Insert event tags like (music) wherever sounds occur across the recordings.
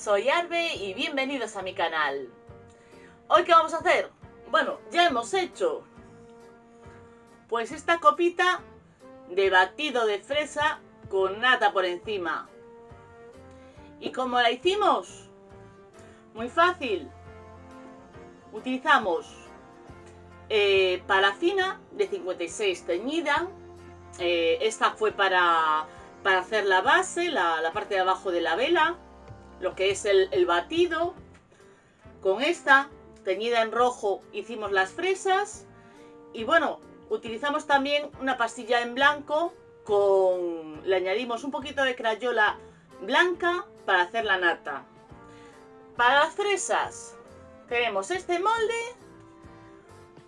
soy Arbe y bienvenidos a mi canal. ¿Hoy qué vamos a hacer? Bueno, ya hemos hecho pues esta copita de batido de fresa con nata por encima. ¿Y cómo la hicimos? Muy fácil. Utilizamos eh, de 56 teñida. Eh, esta fue para, para, hacer la base, la, la, parte de abajo de la vela, lo que es el, batido. Con esta teñida en rojo hicimos las fresas. Y bueno, Utilizamos también una pastilla en blanco con... Le añadimos un poquito de crayola blanca para hacer la nata. Para las fresas tenemos este molde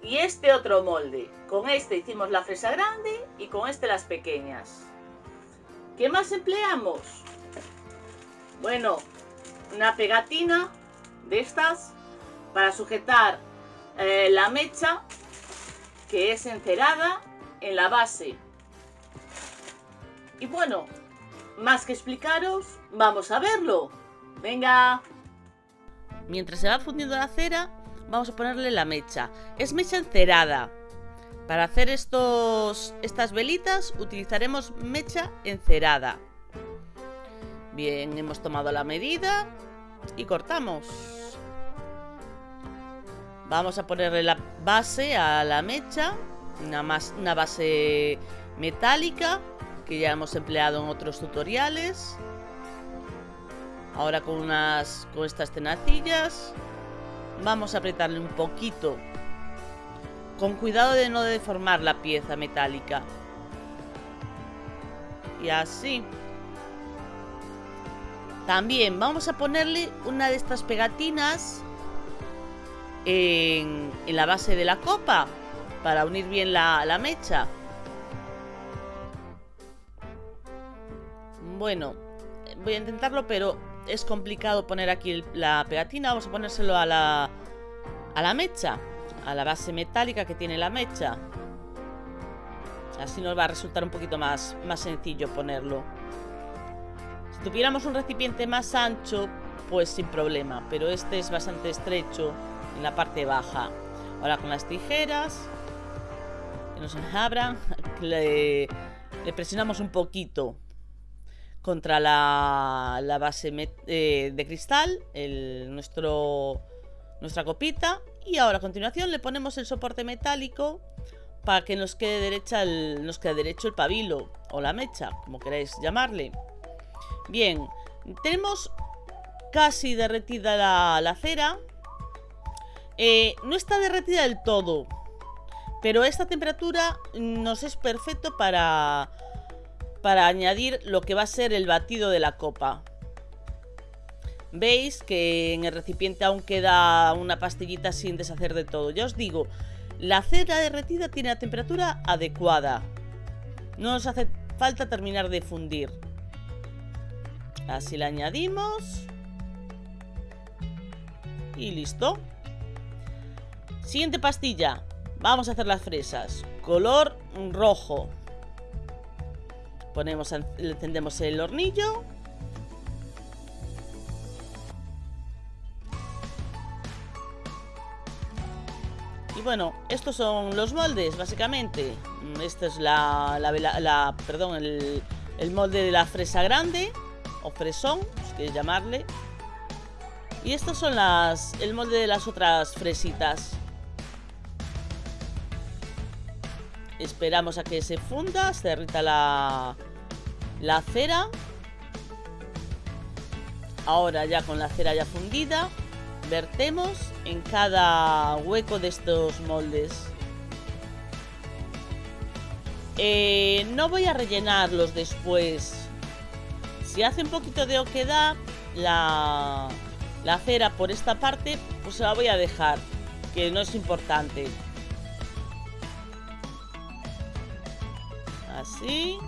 y este otro molde. Con este hicimos la fresa grande y con este las pequeñas. ¿Qué más empleamos? Bueno, una pegatina de estas para sujetar eh, la mecha que es encerada en la base. Y bueno, más que explicaros, vamos a verlo. ¡Venga! Mientras se va fundiendo la cera, vamos a ponerle la mecha. Es mecha encerada. Para hacer estos, estas velitas utilizaremos mecha encerada. Bien, hemos tomado la medida y cortamos. Vamos a ponerle la base a la mecha, una, más, una base metálica que ya hemos empleado en otros tutoriales. Ahora con, unas, con estas tenacillas vamos a apretarle un poquito con cuidado de no deformar la pieza metálica. Y así. También vamos a ponerle una de estas pegatinas en, la base de la copa para unir bien la, la mecha. Bueno, voy a intentarlo, pero es complicado poner aquí la pegatina. Vamos a ponérselo a la, a la mecha, a la base metálica que tiene la mecha. Así nos va a resultar un poquito más, más sencillo ponerlo. Tuviéramos un recipiente más ancho, pues sin problema, pero este es bastante estrecho en la parte baja. Ahora con las tijeras que nos abran, (laughs) le, presionamos un poquito contra la, base eh, de cristal, nuestro, nuestra copita. Y ahora a continuación le ponemos el soporte metálico para que nos quede, nos quede derecho el pabilo o la mecha, como queráis llamarle. Bien, tenemos casi derretida la, cera. Eh, no está derretida del todo, pero esta temperatura nos es perfecto para, para añadir lo que va a ser el batido de la copa. Veis que en el recipiente aún queda una pastillita sin deshacer de todo. Ya os digo, la cera derretida tiene la temperatura adecuada. No nos hace falta terminar de fundir. Así la añadimos. Y listo. Siguiente pastilla. Vamos a hacer las fresas. Color rojo. Ponemos, encendemos el hornillo. Y bueno, estos son los moldes, básicamente. Este es la, perdón, el, molde de la fresa grande, o fresón, si queréis llamarle. Y estos son las, el molde de las otras fresitas. Esperamos a que se funda, se derrita la, la cera. Ahora ya con la cera ya fundida, vertemos en cada hueco de estos moldes. Eh, no voy a rellenarlos después. Si hace un poquito de oquedad la, la cera por esta parte, pues se la voy a dejar, que no es importante. Así.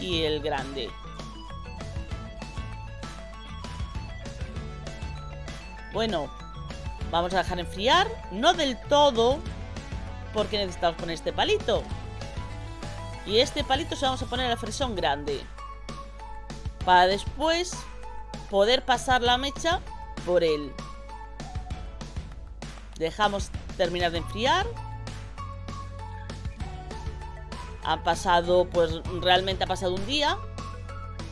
Y el grande. Bueno, vamos a dejar enfriar. No del todo, porque necesitamos poner este palito. Y este palito se vamos a poner a la fresón grande. Para después poder pasar la mecha por él. Dejamos terminar de enfriar. Ha pasado, pues realmente ha pasado un día.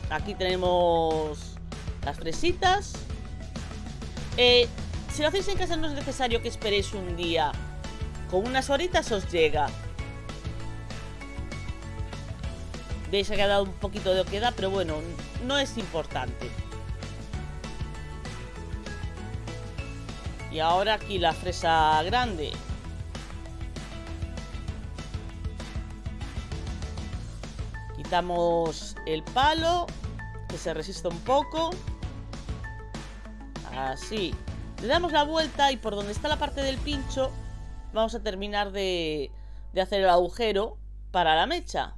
Aquí tenemos las fresitas. Eh, si lo hacéis en casa no es necesario que esperéis un día. Con unas horitas os llega. Veis que ha dado un poquito de oquedad, pero bueno, no es importante. Y ahora aquí la fresa grande. Quitamos el palo, que se resista un poco. Así. Le damos la vuelta y por donde está la parte del pincho vamos a terminar de, de hacer el agujero para la mecha.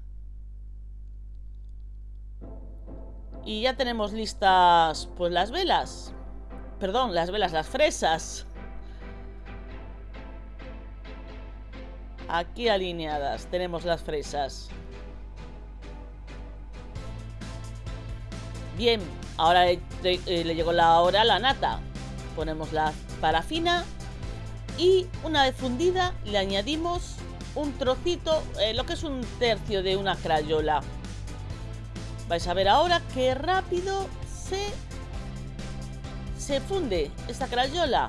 Y ya tenemos listas pues las velas. Perdón, las velas, las fresas. Aquí alineadas tenemos las fresas. Bien, ahora le, llegó la hora a la nata. Ponemos la parafina y una vez fundida le añadimos un trocito, eh, lo que es un tercio de una crayola. Vais a ver ahora qué rápido se, se funde esta crayola.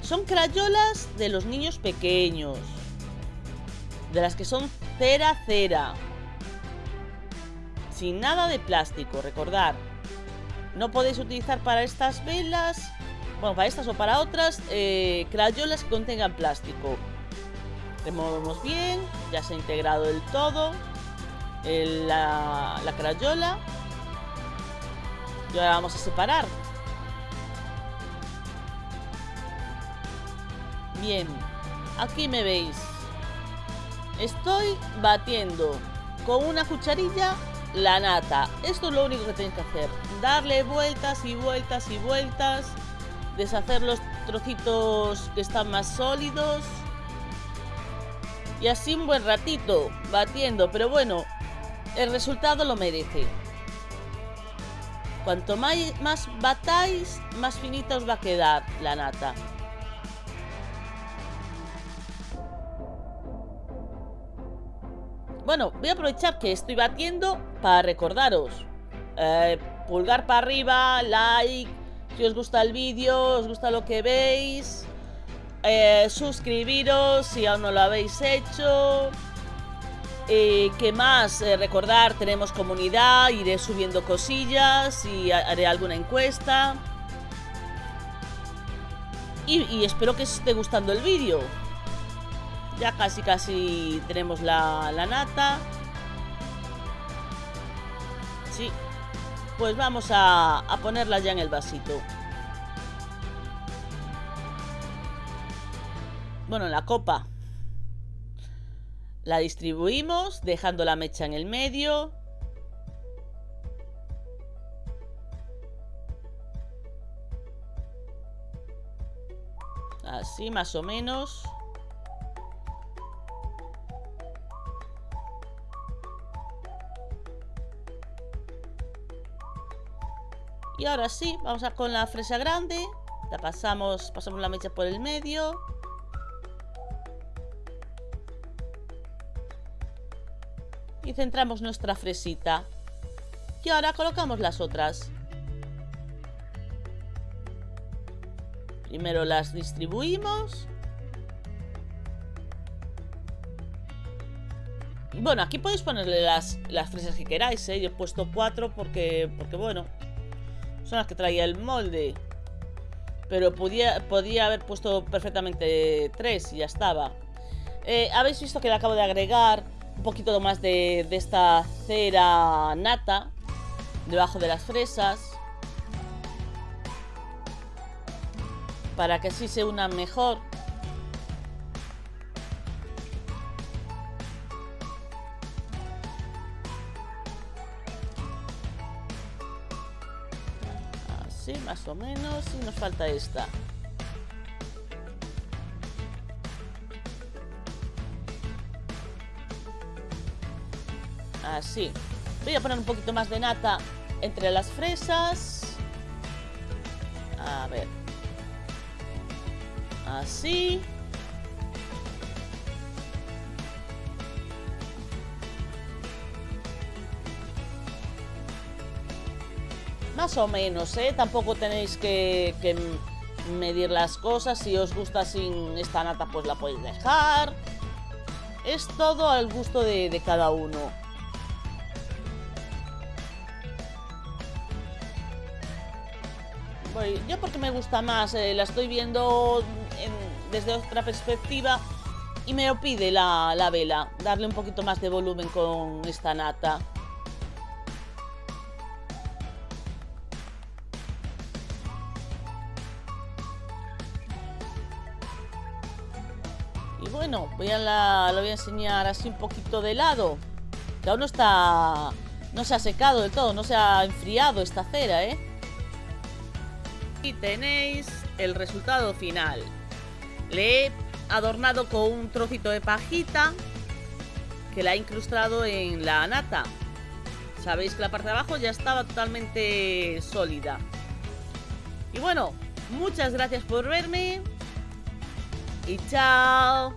Son crayolas de los niños pequeños. De las que son cera cera. Sin nada de plástico, recordar. No podéis utilizar para estas velas, bueno, para estas o para otras, eh, crayolas que contengan plástico. Removemos bien, ya se ha integrado del todo la, la crayola. Y ahora vamos a separar. Bien, aquí me veis. Estoy batiendo con una cucharilla la nata. Esto es lo único que tenéis que hacer. Darle vueltas y vueltas y vueltas. Deshacer los trocitos que están más sólidos. Y así un buen ratito batiendo. Pero bueno, el resultado lo merece. Cuanto más, más batáis, más finita os va a quedar la nata. Bueno, voy a aprovechar que estoy batiendo para recordaros. Eh, pulgar para arriba, like, si os gusta el vídeo, os gusta lo que veis. Eh, suscribiros si aún no lo habéis hecho. Eh, ¿Qué más? recordar, tenemos comunidad, iré subiendo cosillas y haré alguna encuesta. Y, y espero que os esté gustando el vídeo. Ya casi casi tenemos la, nata. Sí. Pues vamos a, a ponerla ya en el vasito. Bueno, en la copa. La distribuimos dejando la mecha en el medio. Así más o menos. Y ahora sí, vamos a con la fresa grande. La pasamos, pasamos la mecha por el medio. Y centramos nuestra fresita. Y ahora colocamos las otras. Primero las distribuimos. Bueno, aquí podéis ponerle las, las fresas que queráis, ¿eh? Yo he puesto cuatro porque, porque bueno, son las que traía el molde. Pero podía, podía haber puesto perfectamente tres y ya estaba. Eh, Habéis visto que le acabo de agregar un poquito más de, esta cera nata debajo de las fresas. Para que así se una mejor. más o menos. Y nos falta esta. Así. Voy a poner un poquito más de nata entre las fresas. A ver. Así. Más o menos, ¿eh? Tampoco tenéis que, medir las cosas. Si os gusta sin esta nata, pues la podéis dejar. Es todo al gusto de, cada uno. Yo porque me gusta más, eh, la estoy viendo desde otra perspectiva y me lo pide la, la vela, darle un poquito más de volumen con esta nata. Y bueno, voy a la, lo voy a enseñar así un poquito de lado. Que aún no está... No se ha secado del todo, no se ha enfriado esta cera, ¿eh? Y tenéis el resultado final. Le he adornado con un trocito de pajita que la he incrustado en la nata. Sabéis que la parte de abajo ya estaba totalmente sólida. Y bueno, muchas gracias por verme y chao.